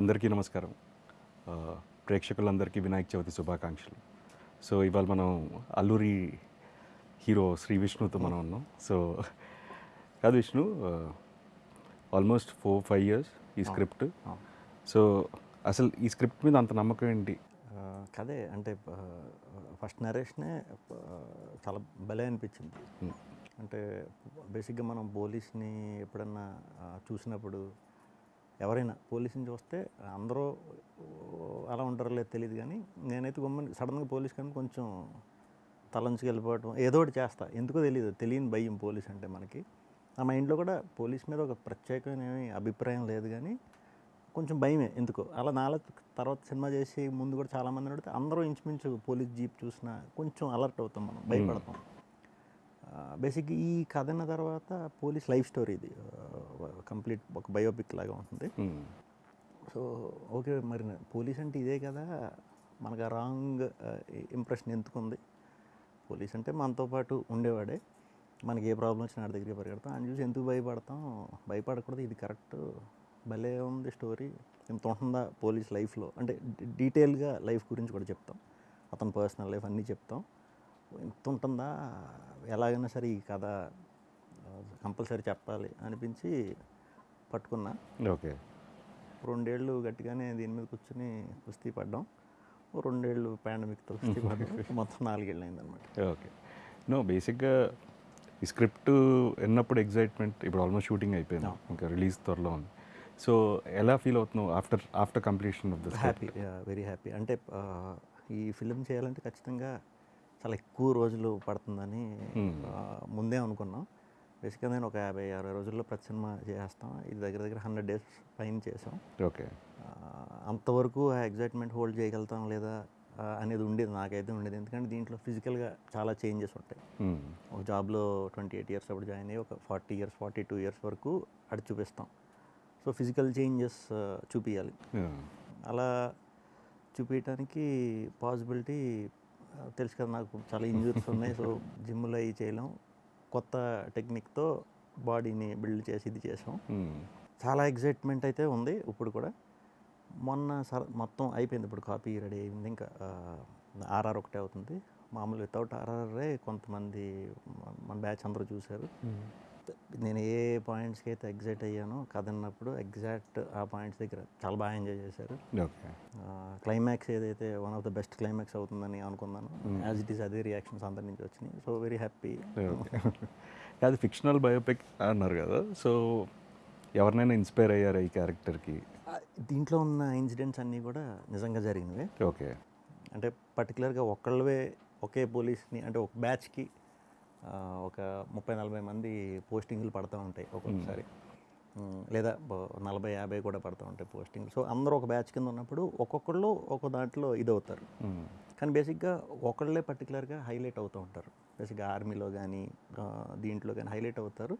అందరికీ నమస్కారం. ప్రేక్షకులందరికీ వినాయక చవితి శుభాకాంక్షలు. సో ఇవాళ మనం అల్లూరి హీరో శ్రీ విష్ణుతో మనం ఉన్నాం. సో కాదు Vishnu almost four five years ఈ స్క్రిప్ట్. సో అసలు ఈ స్క్రిప్ట్ మీద అంత నమ్మకం ఏంటి? కదే అంటే ఫస్ట్ నరేషనే చాలా భలే అనిపించింది. అంటే బేసిక్గా మనం పోలీస్ని ఎప్పుడన్నా చూసినప్పుడు ఎవరైనా పోలీస్ని చూస్తే అందరూ అలా ఉంటారో లేదు తెలియదు కానీ నేనైతే గమ్మని సడన్గా పోలీస్ కానీ కొంచెం తలంచుకు వెళ్ళిపోవటం ఏదో ఒకటి చేస్తా. ఎందుకో తెలియదు తెలియని భయం పోలీస్ అంటే మనకి. ఆ మైండ్లో కూడా పోలీస్ మీద ఒక ప్రత్యేకమైన అభిప్రాయం లేదు కానీ కొంచెం భయమే ఎందుకో. అలా నాలో తర్వాత సినిమా చేసి ముందు కూడా చాలామంది అడిగితే అందరూ ఇంచుమించు పోలీస్ జీప్ చూసినా కొంచెం అలర్ట్ అవుతాం మనం భయపడతాం. బేసిక్ ఈ కథ అన్న తర్వాత పోలీస్ లైఫ్ స్టోరీ ఇది. కంప్లీట్ ఒక బయోపిక్ లాగా ఉంటుంది. Hmm. సో ఓకే మరి పోలీస్ అంటే ఇదే కదా. మనకు ఆ రాంగ్ ఇంప్రెషన్ ఎందుకుంది? పోలీస్ అంటే మనతో పాటు ఉండేవాడే. మనకి ఏ ప్రాబ్లం వచ్చినా ఆడి దగ్గరికి పరిగెడతాం. ఆయన చూసి ఎందుకు భయపడతాం? భయపడకూడదు. ఇది కరెక్ట్ భలే ఉంది స్టోరీ ఎంత ఉంటుందా పోలీస్ లైఫ్లో అంటే డీటెయిల్గా లైఫ్ గురించి కూడా చెప్తాం. అతని పర్సనల్ లైఫ్ అన్నీ చెప్తాం. ఎంత ఉంటుందా? ఎలాగైనా సరే ఈ కథ కంపల్సరీ చెప్పాలి అనిపించి పట్టుకున్నా. ఓకే. రెండేళ్ళు గట్టిగానే దీని మీద కూర్చొని కుస్తీ పడ్డాం. రెండేళ్ళు పాండమిక్తో కుస్తీ పడ్డాం. మొత్తం నాలుగేళ్ళు అయిందనమాట ఓకే. నో బేసిక్గా ఈ స్క్రిప్ట్ విన్నప్పుడు ఎగ్జైట్మెంట్ ఇప్పుడు ఆల్మోస్ట్ షూటింగ్ అయిపోయింది. ఇంకా రిలీజ్ త్వరలో ఉంది. సో ఎలా ఫీల్ అవుతున్నావు after after completion of the happy. Very happy. అంటే ఈ ఫిలిం చేయాలంటే ఖచ్చితంగా చాలా ఎక్కువ రోజులు పడుతుందని ముందే అనుకున్నాం. బేసిక్గా నేను ఒక యాభై అరవై రోజుల్లో ప్రతి సినిమా చేసేస్తాం ఇది దగ్గర దగ్గర హండ్రెడ్ డేస్ పైన చేసాం ఓకే. అంతవరకు ఆ ఎగ్జైట్మెంట్ హోల్డ్ చేయగలుగుతాం లేదా అనేది ఉండేది నాకైతే ఉండేది. ఎందుకంటే దీంట్లో ఫిజికల్గా చాలా చేంజెస్ ఉంటాయి. ఒక జాబ్లో ట్వంటీ ఎయిట్ ఇయర్స్ అప్పుడు జాయిన్ అయ్యి ఒక forty years forty two years వరకు అటు చూపిస్తాం. సో ఫిజికల్ చేంజెస్ చూపించాలి అలా చూపించడానికి పాసిబిలిటీ తెలుసు కదా నాకు చాలా ఇంజురీస్ ఉన్నాయి. సో జిమ్లో అవి చేయలేం. కొత్త టెక్నిక్తో బాడీని బిల్డ్ చేసి ఇది చేసాం. చాలా ఎగ్జైట్మెంట్ అయితే ఉంది ఇప్పుడు కూడా. మొన్న సర మొత్తం అయిపోయింది ఇప్పుడు కాపీ రెడీ అయింది. ఇంకా ఆర్ఆర్ ఒకటే అవుతుంది. మామూలు వితౌట్ ఆర్ఆర్ఏ కొంతమంది మన బ్యాచ్ అందరూ చూశారు. నేను ఏ పాయింట్స్కి అయితే ఎగ్జైట్ అయ్యానో కథ అన్నప్పుడు ఎగ్జాక్ట్ ఆ పాయింట్స్ దగ్గర చాలా బాగా ఎంజాయ్ చేశారు. క్లైమాక్స్ ఏదైతే one of the best climax అవుతుందని అనుకున్నాను యాజ్ ఇట్ ఈస్ అదే రియాక్షన్స్ అందరి నుంచి వచ్చినాయి. సో వెరీ హ్యాపీ అది ఫిక్షనల్ బయోపిక్ అన్నారు కదా. సో ఎవరినైనా ఇన్స్పైర్ అయ్యారా ఈ క్యారెక్టర్కి దీంట్లో ఉన్న ఇన్సిడెంట్స్ అన్నీ కూడా నిజంగా జరిగినవే. ఓకే. అంటే పర్టికులర్గా ఒకళ్ళవే ఒకే పోలీస్ని అంటే ఒక బ్యాచ్కి ఒక ముప్పై నలభై మంది పోస్టింగ్లు పడుతూ ఉంటాయి ఒక్కొక్కసారి. లేదా నలభై యాభై కూడా పడుతూ ఉంటాయి పోస్టింగ్ సో అందరూ ఒక బ్యాచ్ కింద ఉన్నప్పుడు ఒక్కొక్కళ్ళు ఒక దాంట్లో ఇది అవుతారు కానీ బేసిక్గా ఒకళ్ళే పర్టికులర్గా హైలైట్ అవుతూ ఉంటారు. బేసిక్గా ఆర్మీలో కానీ దీంట్లో కానీ హైలైట్ అవుతారు.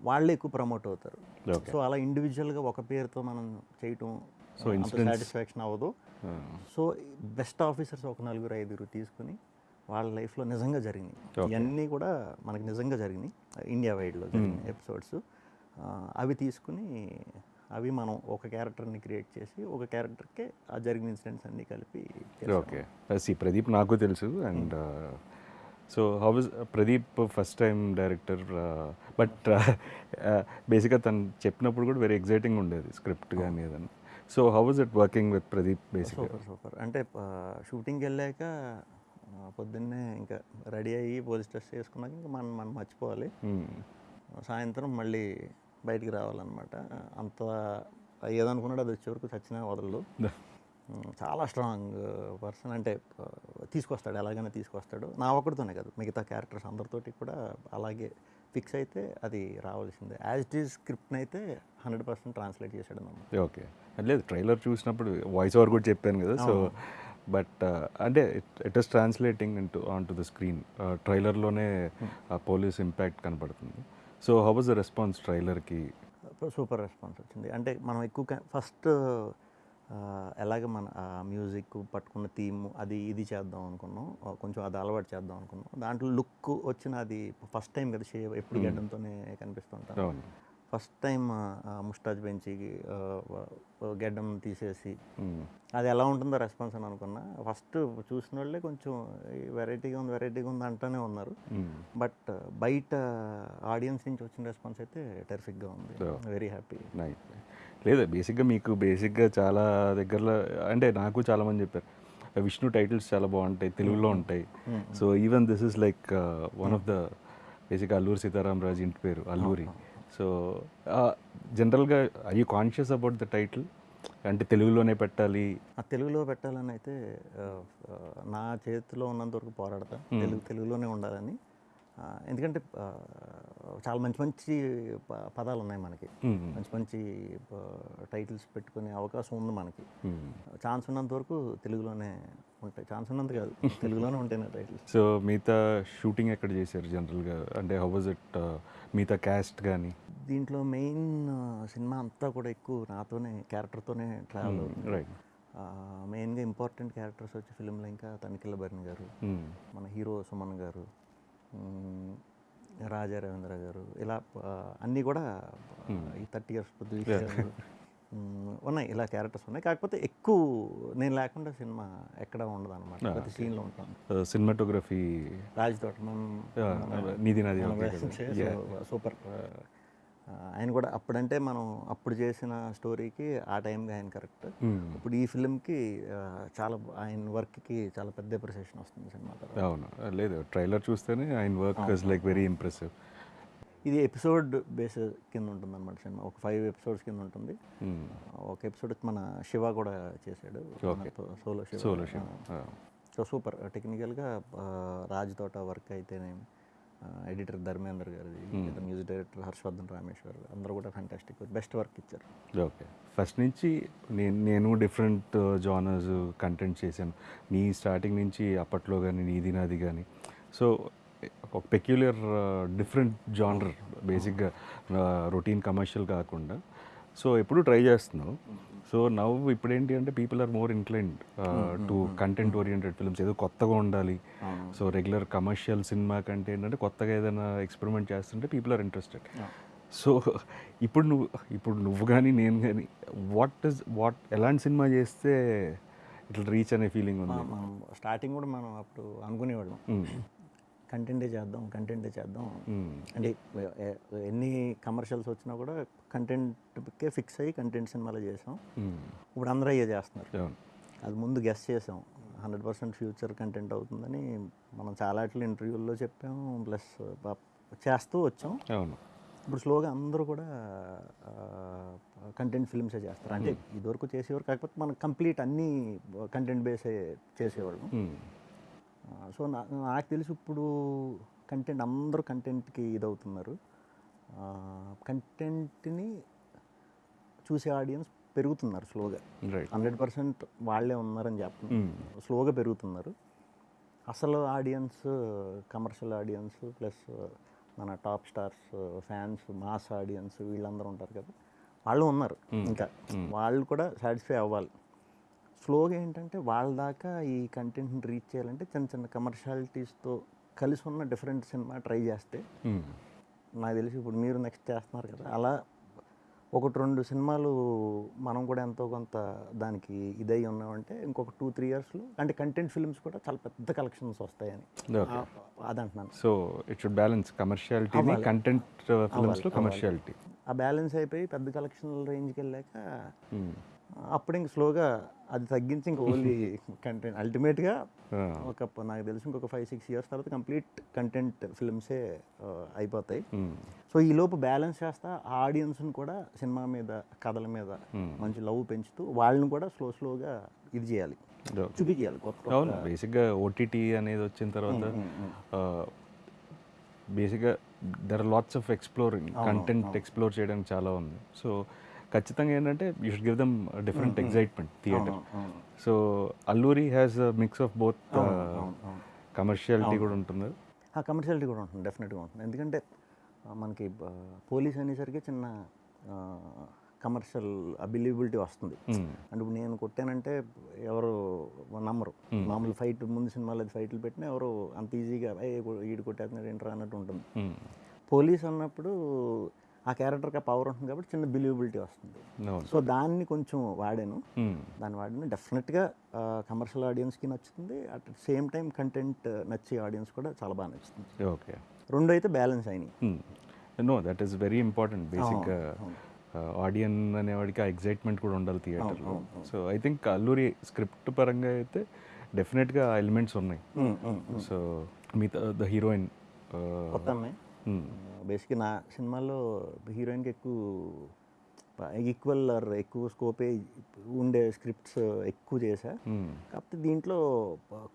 వాళ్ళే ఎక్కువ ప్రమోట్ అవుతారు. సో అలా ఇండివిజువల్గా ఒక పేరుతో మనం చేయటం incidents- సాటిస్ఫాక్షన్ అవ్వదు. సో బెస్ట్ ఆఫీసర్స్ ఒక నలుగురు ఐదుగురు తీసుకుని వాళ్ళ లైఫ్లో నిజంగా జరిగినాయి. ఇవన్నీ కూడా మనకి నిజంగా జరిగినాయి. ఇండియా వైడ్లో జరిగిన ఎపిసోడ్స్. అవి తీసుకుని అవి మనం ఒక క్యారెక్టర్ని క్రియేట్ చేసి ఒక క్యారెక్టర్కే ఆ జరిగిన ఇన్సిడెంట్స్ అన్నీ కలిపి. ఓకే. సి ప్రదీప్ నాకు తెలుసు and so how is Pradeep first time director but బేసిక్గా తను చెప్పినప్పుడు కూడా వెరీ ఎగ్జైటింగ్ ఉండేది స్క్రిప్ట్ కానీ ఏదన్నా. So how is it working with Pradeep బేసిక్గా సూపర్ సూపర్. అంటే షూటింగ్కి వెళ్ళాక పొద్దున్నే ఇంకా రెడీ అయ్యి పోలీస్ డ్రెస్ వేసుకున్నాక ఇంకా మనం మనం మర్చిపోవాలి. సాయంత్రం మళ్ళీ బయటికి రావాలన్నమాట. అంత ఏదనుకున్నాడు అది వచ్చే వరకు చచ్చినా వదలదు చాలా స్ట్రాంగ్ పర్సన్. అంటే తీసుకొస్తాడు ఎలాగైనా తీసుకొస్తాడు. నా ఒక్కడితోనే కాదు మిగతా క్యారెక్టర్స్ అందరితోటి కూడా అలాగే ఫిక్స్ అయితే అది రావాల్సిందే. యాజ్ ఇట్ ఈస్ స్క్రిప్ట్ని అయితే హండ్రెడ్ పర్సెంట్ ట్రాన్స్లేట్ చేశాడు ఓకే. లేదు ట్రైలర్ చూసినప్పుడు వాయిస్ ఓవర్ కూడా చెప్పాను కదా సో బట్ అంటే it is translating into onto the screen ట్రైలర్లోనే ఆ పోలీస్ ఇంపాక్ట్ కనపడుతుంది so how was the response ట్రైలర్కి? Super response వచ్చింది. అంటే మనం ఎక్కువ ఫస్ట్ ఎలాగ మన మ్యూజిక్ పట్టుకున్న థీమ్ అది ఇది చేద్దాం అనుకున్నాం. కొంచెం అది అలవాటు చేద్దాం అనుకున్నాం. దాంట్లో లుక్ వచ్చిన అది ఫస్ట్ టైం కదా ఎప్పుడు గడ్డంతోనే కనిపిస్తుంటాం ఫస్ట్ టైం ముస్టాజ్ పెంచి గెడ్డం తీసేసి. అది ఎలా ఉంటుందో రెస్పాన్స్ అని అనుకున్నా. ఫస్ట్ చూసిన వాళ్ళే కొంచెం వెరైటీగా ఉంది వెరైటీగా ఉంది అంటూనే ఉన్నారు. బట్ బయట ఆడియన్స్ నుంచి వచ్చిన రెస్పాన్స్ అయితే టెరిఫిక్గా ఉంది. Very happy. లేదా బేసిక్గా మీకు బేసిక్గా చాలా దగ్గరలో అంటే నాకు చాలామంది చెప్పారు విష్ణు టైటిల్స్ చాలా బాగుంటాయి తెలుగులో ఉంటాయి. So even this is like one of the basic Alluri Sitaram Raju ఇంటి పేరు అల్లూరి. సో జనరల్గా I you conscious about the title అంటే తెలుగులోనే పెట్టాలి. ఆ తెలుగులో పెట్టాలని అయితే నా చేతిలో ఉన్నంత వరకు పోరాడతా. తెలుగు తెలుగులోనే ఉండాలని. ఎందుకంటే చాలా మంచి మంచి పదాలు ఉన్నాయి మనకి. మంచి మంచి టైటిల్స్ పెట్టుకునే అవకాశం ఉంది మనకి. ఛాన్స్ ఉన్నంత వరకు తెలుగులోనే ఉంటాయి. ఛాన్స్ ఉన్నంత కాదు. తెలుగులోనే ఉంటాయి నా టైటిల్స్ సో మిగతా షూటింగ్ ఎక్కడ చేశారు జనరల్గా? అంటే హౌ వాజ్ ఇట్ మిగతా క్యాస్ట్ కానీ దీంట్లో మెయిన్ సినిమా అంతా కూడా ఎక్కువ నాతోనే క్యారెక్టర్తోనే ట్రావెల్ అవుతుంది. రైట్ మెయిన్గా ఇంపార్టెంట్ క్యారెక్టర్స్ వచ్చి ఫిల్మ్లో ఇంకా తనిఖీల భరణి గారు మన హీరో సుమన్ గారు రాజా రవీంద్ర గారు ఇలా అన్నీ కూడా ఆ, ఈ థర్టీ ఇయర్స్ ఉన్నాయి. ఇలా క్యారెక్టర్స్ ఉన్నాయి. కాకపోతే ఎక్కువ నేను లేకుండా సినిమా ఎక్కడ ఉండదు అనమాట ప్రతి సీన్లో ఉంటాను. సినిమాటోగ్రఫీ రాజ్ తోట సూపర్ ఆయన కూడా అప్పుడంటే మనం అప్పుడు చేసిన స్టోరీకి ఆ టైంకి ఆయన కరెక్ట్. ఇప్పుడు ఈ ఫిల్మ్కి చాలా ఆయన వర్క్కి చాలా పెద్ద అప్రిసియేషన్ వస్తుంది సినిమా అవును. లేదు ట్రైలర్ చూస్తేనే ఆయన work is like very impressive ఇది ఎపిసోడ్ బేస్ కింద ఉంటుంది అనమాట సినిమా. ఒక ఫైవ్ ఎపిసోడ్స్ కింద ఉంటుంది. ఒక ఎపిసోడ్ మన శివ కూడా చేశాడు. Solo Shiva. Solo show so super. టెక్నికల్గా రాజ్ తోట వర్క్ అయితేనే ఎడిటర్ ధర్మేందర్ గారిది మ్యూజిక్ డైరెక్టర్ హర్షవర్ధన్ రామేశ్వర్ అందరూ కూడా ఫ్యాంటాస్టిక్ బెస్ట్ వర్క్ ఇచ్చారు. ఓకే. ఫస్ట్ నుంచి నేను నేను డిఫరెంట్ జానర్స్ కంటెంట్ చేశాను. నీ స్టార్టింగ్ నుంచి అప్పట్లో కానీ నీది నాది కానీ సో ఒక పెక్యులర్ డిఫరెంట్ జానర్ బేసిక్గా రొటీన్ కమర్షియల్ కాకుండా. సో ఎప్పుడు ట్రై చేస్తున్నావు. సో నవ్వు ఇప్పుడు ఏంటి అంటే people are more inclined to content oriented films. ఏదో కొత్తగా ఉండాలి. సో రెగ్యులర్ కమర్షియల్ సినిమా కంటే ఏంటంటే కొత్తగా ఏదైనా ఎక్స్పెరిమెంట్ చేస్తుంటే పీపుల్ ఆర్ ఇంట్రెస్టెడ్. సో ఇప్పుడు నువ్వు ఇప్పుడు నువ్వు కానీ నేను కానీ వాట్ ఇస్ వాట్ ఎలాంటి సినిమా చేస్తే ఇట్లా రీచ్ అనే ఫీలింగ్ ఉంది? స్టార్టింగ్ కూడా మనం అప్పుడు అనుకునేవాళ్ళం. కంటెంటే చేద్దాం కంటెంటే చేద్దాం. అంటే ఎన్ని కమర్షియల్స్ వచ్చినా కూడా కంటెంట్కే ఫిక్స్ అయ్యి కంటెంట్ సినిమాలో చేసాం. ఇప్పుడు అందరూ అయ్యే చేస్తున్నారు. అది ముందు గెస్ చేసాం. హండ్రెడ్ పర్సెంట్ ఫ్యూచర్ కంటెంట్ అవుతుందని మనం చాలా ఇంటర్వ్యూల్లో చెప్పాము ప్లస్ చేస్తూ వచ్చాం. అవును. ఇప్పుడు స్లోగా అందరూ కూడా కంటెంట్ ఫిల్మ్సే చేస్తారు. అంటే ఇదివరకు చేసేవారు కాకపోతే మనం కంప్లీట్ అన్ని కంటెంట్ బేసే చేసేవాళ్ళం. సో నా నాకు తెలిసి ఇప్పుడు కంటెంట్ అందరూ కంటెంట్కి ఇదవుతున్నారు. కంటెంట్ని చూసే ఆడియన్స్ పెరుగుతున్నారు స్లోగా. హండ్రెడ్ పర్సెంట్ వాళ్ళే ఉన్నారని చెప్తున్నారు స్లోగా పెరుగుతున్నారు. అసలు ఆడియన్స్ కమర్షియల్ ఆడియన్స్ ప్లస్ మన top stars fans mass audience వీళ్ళందరూ ఉంటారు కదా. వాళ్ళు ఉన్నారు ఇంకా. వాళ్ళు కూడా సాటిస్ఫై అవ్వాలి. స్లోగా ఏంటంటే వాళ్ళ దాకా ఈ కంటెంట్ని రీచ్ చేయాలంటే చిన్న చిన్న కమర్షియాలిటీస్తో కలిసి ఉన్న డిఫరెంట్ సినిమా ట్రై చేస్తే. నాకు తెలిసి ఇప్పుడు మీరు నెక్స్ట్ చేస్తున్నారు కదా అలా ఒకటి రెండు సినిమాలు మనం కూడా ఎంతో కొంత దానికి ఇదై ఉన్నామంటే ఇంకొక టూ త్రీ ఇయర్స్లో అంటే కంటెంట్ ఫిల్మ్స్ కూడా చాలా పెద్ద కలెక్షన్స్ వస్తాయని. ఓకే. ఆ- అదంటున్నాను. సో ఇట్ షుడ్ బ్యాలెన్స్ కమర్షియాలిటీని కంటెంట్ ఫిల్మ్స్లో కమర్షియాలిటీ. ఆ బ్యాలెన్స్ అయిపోయి పెద్ద కలెక్షన్ రేంజ్కి వెళ్ళాక అప్పుడు ఇంక స్లోగా అది తగ్గించి ఇంక ఓన్లీ కంటెంట్ అల్టిమేట్గా ఒక నాకు తెలిసి ఇంకొక ఫైవ్ సిక్స్ ఇయర్స్ తర్వాత కంప్లీట్ కంటెంట్ ఫిల్మ్సే అయిపోతాయి. సో ఈ లోపు బ్యాలెన్స్ చేస్తా ఆడియన్స్ని కూడా సినిమా మీద కథల మీద మంచి లవ్ పెంచుతూ వాళ్ళని కూడా స్లో స్లోగా ఇది చేయాలి. చూపించాలి కొత్త బేసిక్గా ఓటీటీ అనేది వచ్చిన తర్వాత బేసిక్గా there are lots of exploring content explore చేయడానికి చాలా ఉంది. సో ఖచ్చితంగా ఏంటంటే you should give them different excitement theatre so Alluri has mix of both commerciality కూడా ఉంటుంది. ఆ కమర్షియాలిటీ కూడా ఉంటుంది డెఫినెట్గా ఉంటుంది. ఎందుకంటే మనకి పోలీస్ అనేసరికి చిన్న కమర్షియల్ అబిలిబిలిటీ వస్తుంది. అంటే ఇప్పుడు నేను కొట్టానంటే ఎవరు నమ్మరు. మామూలు ఫైట్ ముందు సినిమాలో అది ఫైట్లు పెట్టినా ఎవరు అంత ఈజీగా "ఏ, ఈడు కొట్టేస్తున్నాడు ఏంట్రా అన్నట్టు ఉంటుంది. పోలీస్ అన్నప్పుడు ఆ క్యారెక్టర్కి ఆ పవర్ ఉంటుంది కాబట్టి చిన్న బిలీవబిలిటీ వస్తుంది. సో దాన్ని కొంచెం వాడాను. దాన్ని వాడిన. డెఫినెట్గా కమర్షియల్ ఆడియన్స్కి నచ్చుతుంది. అట్ సేమ్ టైం కంటెంట్ నచ్చే ఆడియన్స్ కూడా చాలా బాగా నచ్చుతుంది. ఓకే. రెండు అయితే బ్యాలెన్స్ అయినాయి no that is very important బేసిక్గా అవును. ఆడియన్ అనేవాడికి ఆ ఎగ్జైట్మెంట్ కూడా ఉండాలి థియేటర్లో. So I think Alluri script పరంగా అయితే డెఫినెట్గా ఎలిమెంట్స్ ఉన్నాయి. సో మిగతా ద హీరోయిన్ బేసిక్గా నా సినిమాల్లో హీరోయిన్కి ఎక్కువ ఈక్వల్ ఆర్ ఎక్కువ స్కోపే ఉండే స్క్రిప్ట్స్ ఎక్కువ చేశా. కాకపోతే దీంట్లో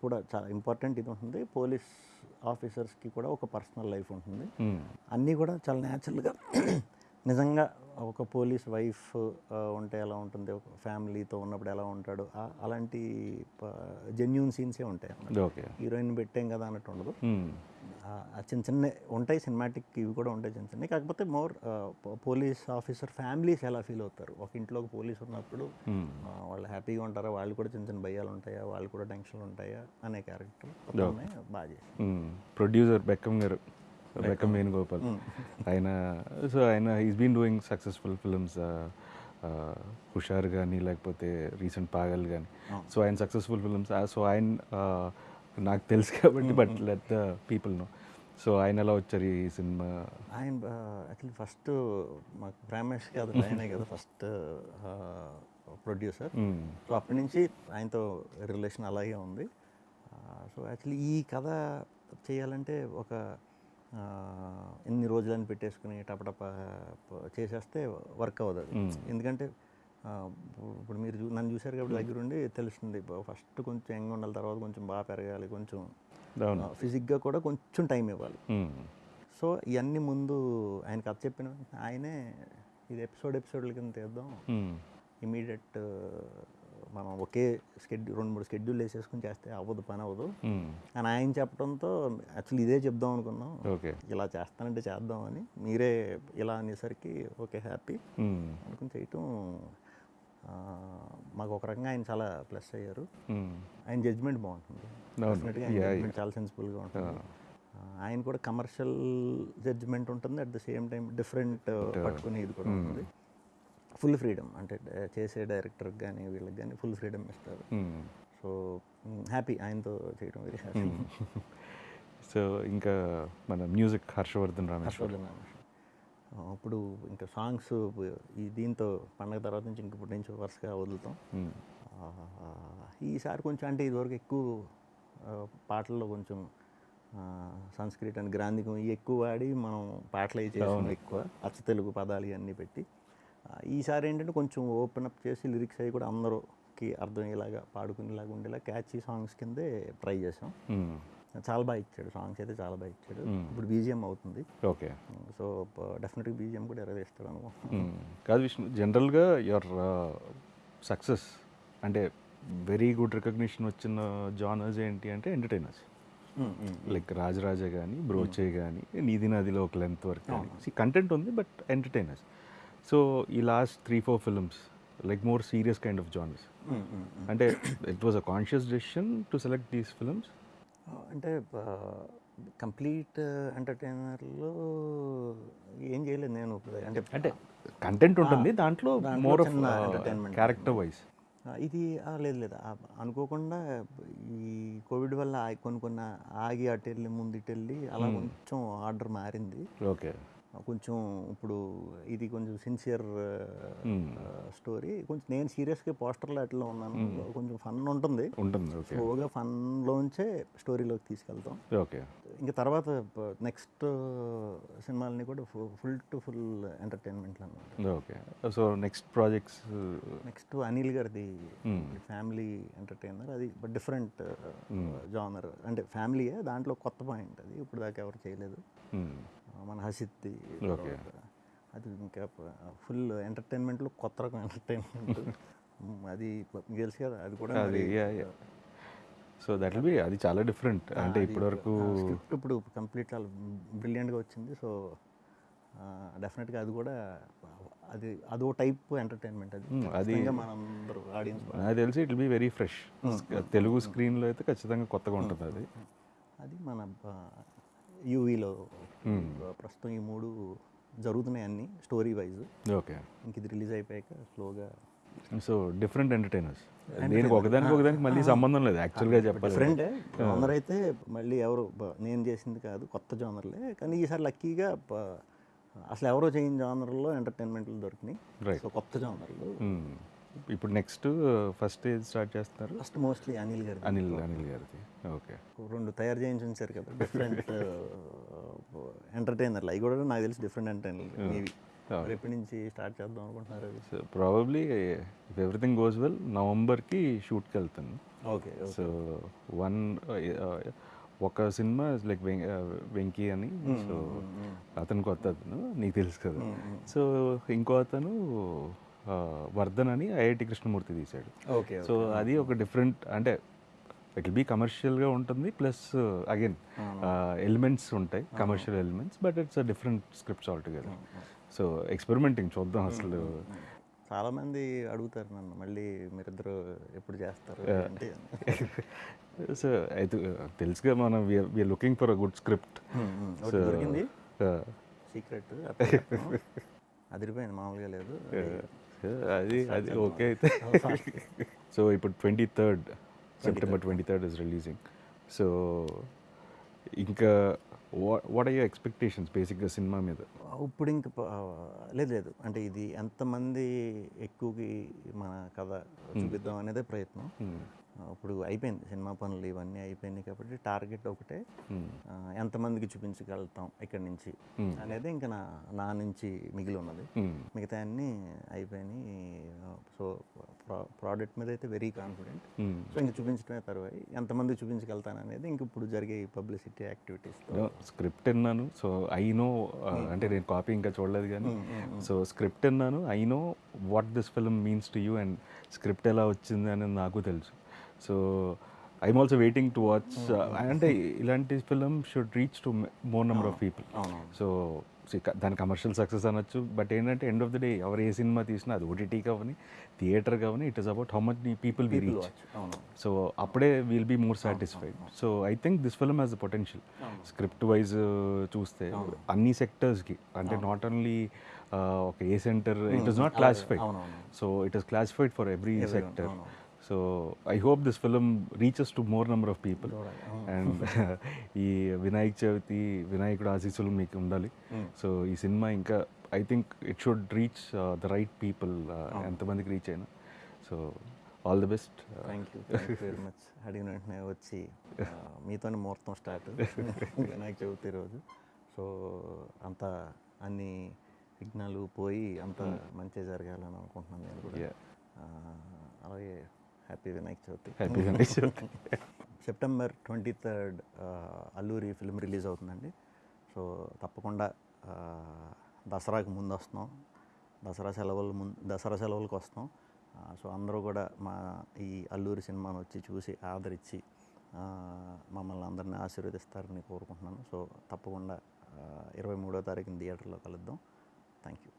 కూడా చాలా ఇంపార్టెంట్ ఇది ఉంటుంది. పోలీస్ ఆఫీసర్స్కి కూడా ఒక పర్సనల్ లైఫ్ ఉంటుంది. అన్నీ కూడా చాలా న్యాచురల్గా నిజంగా ఒక పోలీస్ వైఫ్ ఉంటే ఎలా ఉంటుంది? ఒక ఫ్యామిలీతో ఉన్నప్పుడు ఎలా ఉంటాడు? అలాంటి జెన్యున్ సీన్సే ఉంటాయి హీరోయిన్ పెట్టాం కదా అన్నట్టు ఉండదు. ఆ చిన్న చిన్న ఉంటాయి సినిమాటిక్ ఇవి కూడా ఉంటాయి చిన్న చిన్నవి. కాకపోతే మోర్ పోలీస్ ఆఫీసర్ ఫ్యామిలీస్ ఎలా ఫీల్ అవుతారు? ఒక ఇంట్లో ఒక పోలీస్ ఉన్నప్పుడు ఆ, వాళ్ళు హ్యాపీగా ఉంటారా? వాళ్ళు కూడా చిన్న చిన్న భయాలు ఉంటాయా? వాళ్ళు కూడా టెన్షన్లు ఉంటాయా? అనే క్యారెక్టర్ బాగా ప్రొడ్యూసర్ బెక్కం గారు. బెక్కం వేణుగోపాల్ ఆయన సో ఆయన is been doing successful films Husharu కానీ లేకపోతే రీసెంట్ పాగల్ కానీ సో ఆయన సక్సెస్ఫుల్ ఫిల్మ్స్ సో ఆయన uh, నాకు తెలుసు కాబట్టి but let the people know so ఆయన ఎలా వచ్చారు ఈ సినిమా? ఆయన యాక్చువల్లీ ఫస్ట్ మాకు ప్రేమేష్ కాదు ఆయనే కదా ఫస్ట్ ప్రొడ్యూసర్ సో అప్పటి నుంచి ఆయనతో రిలేషన్ అలాగే ఉంది. సో యాక్చువల్లీ ఈ కథ చేయాలంటే ఒక ఎన్ని రోజులని పెట్టేసుకుని టపటప చేసేస్తే వర్క్ అవ్వదు అది. ఎందుకంటే ఇప్పుడు మీరు చూ- నన్ను చూశారు కాబట్టి దగ్గరుండి తెలుస్తుంది. ఫస్ట్ కొంచెం యంగ్ ఉండాలి తర్వాత కొంచెం బాగా పెరగాలి కొంచెం ఫిజిక్గా కూడా కొంచెం టైం ఇవ్వాలి. సో ఇవన్నీ ముందు ఆయన కథ చెప్పిన ఆయనే ఇది ఎపిసోడ్ ఎపిసోడ్ల కింద తీద్దాం. ఇమీడియట్ మనం ఒకే స్కెడ్యూల్ రెండు మూడు స్కెడ్యూల్ వేసేసుకుని చేస్తే అవ్వదు పని అవ్వదు. అని ఆయన చెప్పడంతో యాక్చువల్లీ ఇదే చెప్దాం అనుకున్నాం. ఓకే. ఇలా చేస్తానంటే చేద్దామని మీరే ఇలా అనేసరికి ఓకే హ్యాపీ. అనుకుని చేయటం మాకు ఒక రకంగా ఆయన చాలా ప్లస్ అయ్యారు. Mm. ఆయన జడ్జ్మెంట్ బాగుంటుంది. చాలా సెన్సిబుల్గా ఉంటుంది. ఆ, ఆయన కూడా కమర్షియల్ జడ్జ్మెంట్ ఉంటుంది. At the same time different పట్టుకుని ఇది కూడా ఉంటుంది. ఫుల్ ఫ్రీడమ్ అంటే డ- చేసే డైరెక్టర్కి కానీ వీళ్ళకి కానీ ఫుల్ ఫ్రీడమ్ ఇస్తారు. సో హ్యాపీ ఆయనతో చేయడం వెరీ హ్యాపీ సో ఇంకా మన మ్యూజిక్ హర్షవర్ధన్ రామేశ్వర్. ఇప్పుడు ఇంకా సాంగ్స్ ఈ దీంతో పండగ తర్వాత నుంచి ఇంక ఇప్పటి నుంచి వరుసగా వదులుతాం. ఈసారి కొంచెం అంటే ఇదివరకు ఎక్కువ పాటల్లో కొంచెం ఆ, సంస్కృత్ అని గ్రాంధికం ఇవి ఎక్కువ వాడి మనం పాటలు చేసాం ఎక్కువ. అచ్చ తెలుగు పదాలు ఇవన్నీ పెట్టి. ఈసారి ఏంటంటే కొంచెం ఓపెన్ అప్ చేసి లిరిక్స్ అవి కూడా అందరికి అర్థమయ్యేలాగా పాడుకునేలాగా ఉండేలా క్యాచీ సాంగ్స్ కిందే ట్రై చేసాం. చాలా బాగా ఇచ్చాడు. సాంగ్స్ అయితే చాలా బాగా ఇచ్చాడు. ఇప్పుడు బీజిఎం అవుతుంది. ఓకే. సో డెఫినెట్గా బీజిఎం కూడా ఎరవేస్తాడు అనుకో. మ్మ్. కాదు విష్ణు జనరల్గా యువర్ సక్సెస్ అంటే వెరీ గుడ్ రికగ్నిషన్ వచ్చిన జానర్స్ ఏంటి అంటే ఎంటర్టైనర్స్. లైక్ రాజరాజ కానీ బ్రోచే కానీ నీది నదిలో ఒక లెంత్ వరకు కానీ కంటెంట్ ఉంది బట్ ఎంటర్టైనర్స్. సో ఈ last three four films like more serious kind of genres అంటే it was a conscious decision to select these films అంటే కంప్లీట్ ఎంటర్టైనర్లో ఏం చేయలేదు నేను. అంటే అంటే కంటెంట్ ఉంటుంది దాంట్లో more of entertainment character wise ఇది లేదు లేదు. అనుకోకుండా ఈ కోవిడ్ వల్ల ఆ- కొన్ని కొన్ని ఆగి అటు వెళ్ళి ముందు ఇటు వెళ్ళి అలా కొంచెం ఆర్డర్ మారింది. ఓకే. కొంచెం ఇప్పుడు ఇది కొంచెం సిన్సియర్ స్టోరీ కొంచెం నేను సీరియస్గా పోస్టర్లో అట్లా ఉన్నాను. కొంచెం ఫన్ ఉంటుంది. ఉంటుంది స్లోగా ఫన్లోంచే స్టోరీలోకి తీసుకెళ్తాం. ఓకే ఇంకా తర్వాత నెక్స్ట్ సినిమాలని కూడా ఫుల్ టు ఫుల్ ఎంటర్టైన్మెంట్లు అనమాట okay so next projects next Anil గారిది ఫ్యామిలీ ఎంటర్టైనర్ అది డిఫరెంట్ జానర్ అంటే ఫ్యామిలీయే దాంట్లో కొత్త పాయింట్ అది. ఇప్పుడు దాకా ఎవరు చేయలేదు. మన Okay. అది ఇంకా ఫుల్ ఎంటర్టైన్మెంట్లో కొత్త రకం ఎంటర్టైన్మెంట్ అది తెలుసు కదా అది కూడా అది సో దట్ విల్ బి అది చాలా డిఫరెంట్ అంటే ఇప్పటివరకు స్క్రిప్ట్ ఇప్పుడు కంప్లీట్ చాలా బ్రిలియంట్గా వచ్చింది. సో డెఫినెట్గా అది కూడా అది అదో టైప్ ఎంటర్టైన్మెంట్ అది. అది- మనందరూ ఆడియన్స్ నాకు తెలిసి it be very fresh Telugu స్క్రీన్లో అయితే ఖచ్చితంగా కొత్తగా ఉంటుంది అది. అది మన యూవీలో ప్రస్తుతం ఈ మూడు జరుగుతున్నాయి అన్నీ స్టోరీ వైజ్ ఓకే ఇంక ఇది రిలీజ్ అయిపోయాక స్లోగా సో డిఫరెంట్ ఎంటర్టైనర్స్ దేనికి ఒకదానికి ఒకదానికి మళ్ళీ సంబంధం లేదు యాక్చువల్గా చెప్పాలి డిఫరెంటే జానర్ అయితే మళ్ళీ ఎవరు నేను చేసింది కాదు కొత్త జానర్లే. కానీ ఈసారి లక్కీగా అసలు ఎవరో చేయని జానర్లో ఎంటర్టైన్మెంట్లు దొరికినాయి. సో కొత్త జానర్లు. మ్మ్. ఇప్పుడు నెక్స్ట్ ఫస్ట్ ఏది స్టార్ట్ చేస్తున్నారు? ఫస్ట్ మోస్ట్లీ అనిల్ గారి అనిల్ అనిల్ గారిది. ఓకే. రెండు తయారు చేయించి ఉంచారు కదా డిఫరెంట్ ఎంటర్టైనర్లు అవి కూడా నాకు తెలిసి డిఫరెంట్ ఎంటర్టైనర్లు ఎప్పటి నుంచి స్టార్ట్ చేద్దాం అనుకుంటున్నారు probably if everything goes well నవంబర్కి షూట్కి వెళ్తాను. ఓకే సో వన్ ఒక సినిమా లైక్ వెంకీ అని. సో అతను కొత్త అతను నీకు తెలుసు కదా. సో ఇంకో అతను వర్ధన్ అని ఐఐటి కృష్ణమూర్తి తీశాడు. ఓకే సో అది ఒక డిఫరెంట్ అంటే ఇట్ విల్ బీ కమర్షియల్గా ఉంటుంది ప్లస్ అగైన్ ఎలిమెంట్స్ ఉంటాయి commercial elements but it's a different scripts altogether so experimenting చూద్దాం అసలు. చాలా మంది అడుగుతారు నన్ను మళ్ళీ మీరిద్దరు ఎప్పుడు చేస్తారు సో అయితే తెలుసుగా మనం we are looking for a good script secret అదిరిపోయింది మామూలుగా లేదు. అది అది ఓకే అయితే సో ఇప్పుడు twenty third September twenty third is releasing so ఇంకా వాట్ ఆర్ యూర్ ఎక్స్పెక్టేషన్స్ బేసిక్గా సినిమా మీద? ఇప్పుడు ఇంక ప- లేదు లేదు. అంటే ఇది ఎంతమంది ఎక్కువకి మన కథ చూపిద్దాం అనేదే ప్రయత్నం. ఇప్పుడు అయిపోయింది. సినిమా పనులు ఇవన్నీ అయిపోయినాయి కాబట్టి టార్గెట్ ఒకటే. ఎంతమందికి చూపించగలుగుతాం ఇక్కడి నుంచి అనేది ఇంకా నా నా నుంచి మిగిలి ఉన్నది. మిగతా అన్నీ అయిపోయినాయి. సో ప్రోడక్ట్ మీద అయితే వెరీ కాన్ఫిడెంట్. సో ఇంక చూపించడమే తర్వాత ఎంతమంది చూపించగలుగుతాను అనేది ఇంక ఇప్పుడు జరిగే పబ్లిసిటీ యాక్టివిటీస్ స్క్రిప్ట్ విన్నాను. సో ఐ నో అంటే నేను కాపీ ఇంకా చూడలేదు కానీ సో స్క్రిప్ట్ విన్నాను. I know what this film means to you and script ఎలా వచ్చింది అనేది నాకు తెలుసు. So I'm also waiting to watch అంటే ఇలాంటి film should reach to more number of people so దాని కమర్షియల్ సక్సెస్ అనొచ్చు. బట్ ఏంటంటే ఎండ్ ఆఫ్ ద డే ఎవరు ఏ సినిమా తీసినా అది ఓటీటీ కావని థియేటర్ కావని it is about how much people we reach so అప్పుడే will be more satisfied so I think this film has the potential script wise చూస్తే అన్ని సెక్టర్స్కి అంటే నాట్ ఓన్లీ ఒక A centre it is not classified so it is classified for every sector so I hope this film reaches to more number of people and ఈ వినాయక చవితి వినాయకుడు ఆశీస్సులు మీకు ఉండాలి. సో ఈ సినిమా ఇంకా I think it should reach the right people ఎంతమందికి reach అయినా. So all the best thank you very much అడిగిన వెంటనే వచ్చి ఆ, మీతోనే ముహూర్తం స్టార్ట్ వినాయక చవితి రోజు. సో అంత అన్ని విఘ్నాలు పోయి అంత మంచి జరగాలని అనుకుంటున్నాను నేను కూడా. అలాగే happy Vinayaka Chavithi happy Vinayaka Chavithi September twenty third Alluri film release అవుతుందండి. సో తప్పకుండా ఆ, దసరాకి ముందు వస్తున్నాం దసరా సెలవులు ముందు దసరా సెలవులకు వస్తాం సో అందరూ కూడా మా ఈ అల్లూరి సినిమాను వచ్చి చూసి ఆదరించి ఆ, మమ్మల్ని అందరినీ ఆశీర్వదిస్తారని కోరుకుంటున్నాను. సో తప్పకుండా ఇరవై మూడో తారీఖున థియేటర్లో కలుద్దాం. Thank you